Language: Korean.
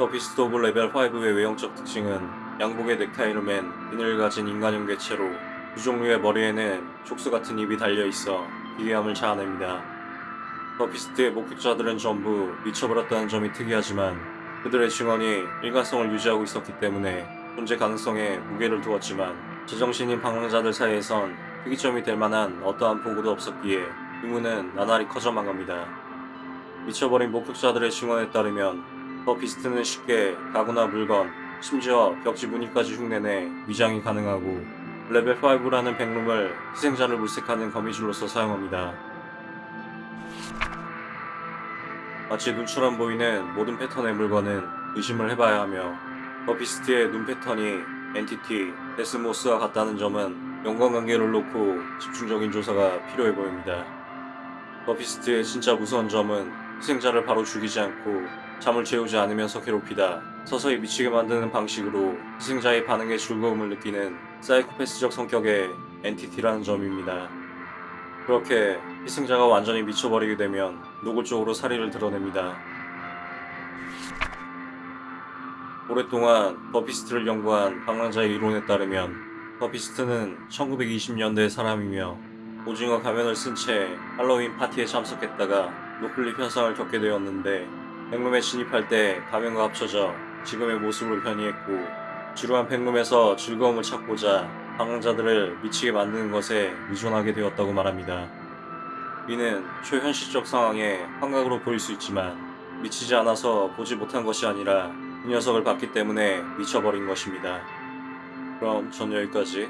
The Beast of Level 5의 외형적 특징은 양복에 넥타이를 맨 비늘을 가진 인간형 개체로 두 종류의 머리에는 촉수 같은 입이 달려있어 기괴함을 자아냅니다. The Beast의 목격자들은 전부 미쳐버렸다는 점이 특이하지만 그들의 증언이 일관성을 유지하고 있었기 때문에 존재 가능성에 무게를 두었지만 제정신인 방랑자들 사이에선 특이점이 될 만한 어떠한 보고도 없었기에 의문은 나날이 커져만 갑니다. 미쳐버린 목격자들의 증언에 따르면 The Beast는 쉽게 가구나 물건, 심지어 벽지 무늬까지 흉내내 위장이 가능하고 레벨 5라는 Backroom을 희생자를 물색하는 거미줄로서 사용합니다. 마치 눈처럼 보이는 모든 패턴의 물건은 의심을 해봐야 하며 The Beast의 눈 패턴이 entity, Deathmoth와 같다는 점은 연관관계를 놓고 집중적인 조사가 필요해 보입니다. The Beast의 진짜 무서운 점은 희생자를 바로 죽이지 않고 잠을 재우지 않으면서 괴롭히다 서서히 미치게 만드는 방식으로 희생자의 반응에 즐거움을 느끼는 사이코패스적 성격의 entity라는 점입니다. 그렇게 희생자가 완전히 미쳐버리게 되면 노골적으로 살인을 드러냅니다. 오랫동안 The Beast를 연구한 방랑자의 이론에 따르면 The Beast는 1920년대의 사람이며 오징어 가면을 쓴 채 할로윈 파티에 참석했다가 노클립 현상을 겪게 되었는데 백룸에 진입할 때 가면과 합쳐져 지금의 모습으로 변이했고 지루한 백룸에서 즐거움을 찾고자 방랑자들을 미치게 만드는 것에 의존하게 되었다고 말합니다. 이는 초현실적 상황에 환각으로 보일 수 있지만 미치지 않아서 보지 못한 것이 아니라 이 녀석을 봤기 때문에 미쳐버린 것입니다. 그럼 전 여기까지